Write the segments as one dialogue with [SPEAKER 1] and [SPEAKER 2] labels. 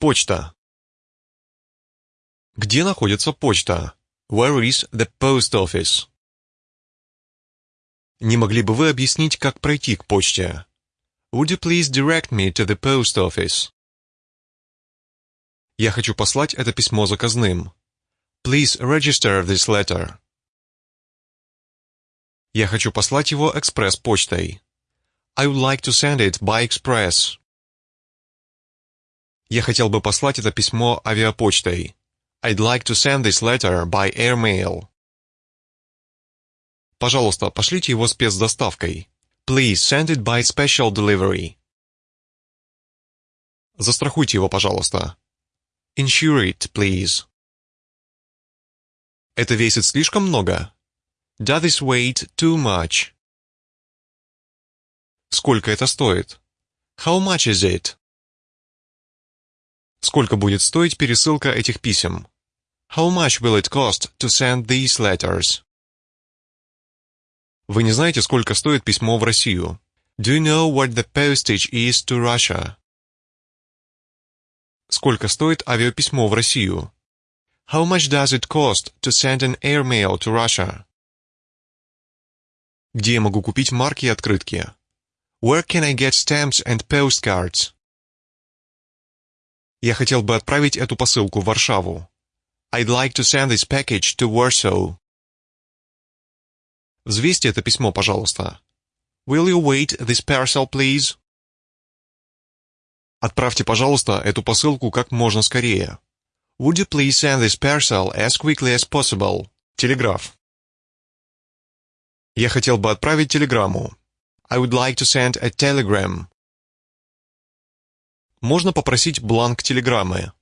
[SPEAKER 1] Почта. Где находится почта? Where is the post office? Не могли бы вы объяснить, как пройти к почте? Would you please direct me to the post office? Я хочу послать это письмо заказным. Please register this letter. Я хочу послать его экспресс-почтой. I would like to send it by express. Я хотел бы послать это письмо авиапочтой. I'd like to send this letter by airmail. Пожалуйста, пошлите его спецдоставкой. Please send it by special delivery. Застрахуйте его, пожалуйста. Insure it, please. Это весит слишком много? Does this weight too much? Сколько это стоит? How much is it? Сколько будет стоить пересылка этих писем? How much will it cost to send these letters? Вы не знаете, сколько стоит письмо в Россию? Do you know what the postage is to Russia? Сколько стоит авиаписьмо в Россию? How much does it cost to send an airmail to Russia? Где я могу купить марки и открытки? Where can I get stamps and postcards? Я хотел бы отправить эту посылку в Варшаву. I'd like to send this package to Warsaw. Взвесьте это письмо, пожалуйста. Will you weight this parcel, please? Отправьте, пожалуйста, эту посылку как можно скорее. Would you please send this parcel as quickly as possible? Телеграф. Я хотел бы отправить телеграмму. I would like to send a telegram. Можно попросить бланк телеграммы.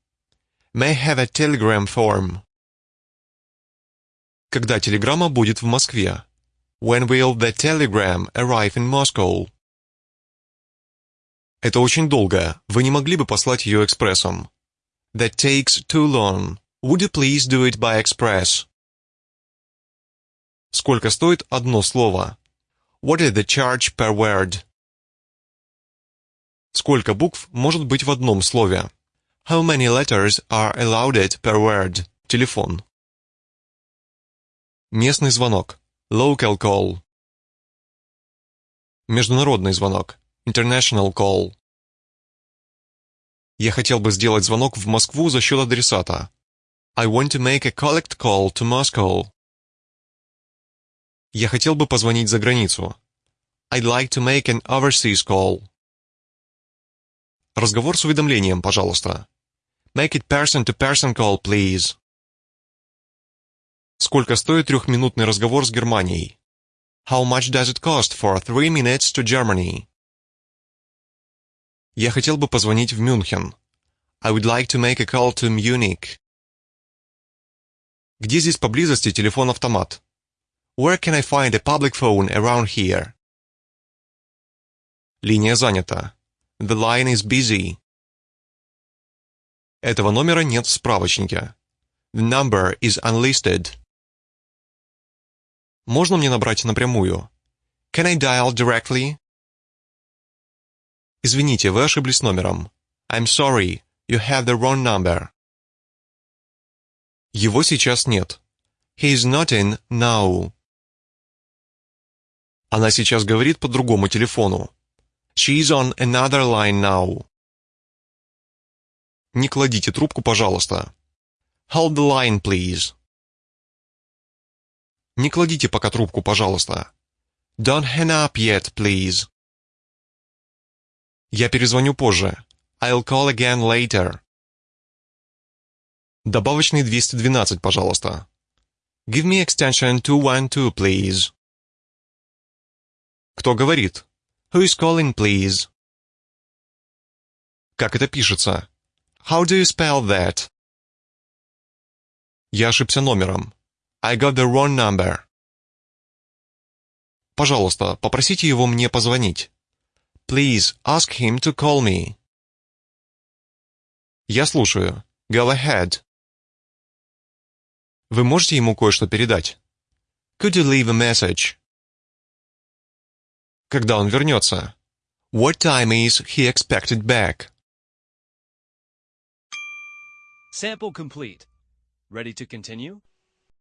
[SPEAKER 1] May have a telegram form. Когда телеграмма будет в Москве? When will the telegram arrive in Moscow? Это очень долго. Вы не могли бы послать ее экспрессом? That takes too long. Would you please do it by express? Сколько стоит одно слово? What is the charge per word? Сколько букв может быть в одном слове? How many letters are allowed per word? Телефон. Местный звонок. Local call. Международный звонок. International call. Я хотел бы сделать звонок в Москву за счет адресата. I want to make a collect call to Moscow. Я хотел бы позвонить за границу. I'd like to make an overseas call. Разговор с уведомлением, пожалуйста. Make it person-to-person -person call, please. Сколько стоит трехминутный разговор с Германией? How much does it cost for three minutes to Germany? Я хотел бы позвонить в Мюнхен. I would like to make a call to Munich. Где здесь поблизости телефон-автомат? Where can I find a public phone around here? Линия занята. The line is busy. Этого номера нет в справочнике. The number is unlisted. Можно мне набрать напрямую? Can I dial directly? Извините, вы ошиблись номером. I'm sorry, you have the wrong number. Его сейчас нет. He is not in now. Она сейчас говорит по другому телефону. She's on another line now. Не кладите трубку, пожалуйста. Hold the line, please. Не кладите пока трубку, пожалуйста. Don't hang up yet, please. Я перезвоню позже. I'll call again later. Добавочный 212, пожалуйста. Give me extension 212, please. Кто говорит? Who is calling, please? Как это пишется? How do you spell that? Я ошибся номером. I got the wrong number. Пожалуйста, попросите его мне позвонить. Please ask him to call me. Я слушаю. Go ahead. Вы можете ему кое-что передать? Could you leave a message? Когда он вернется? What time is he expected back?
[SPEAKER 2] Sample complete. Ready to continue?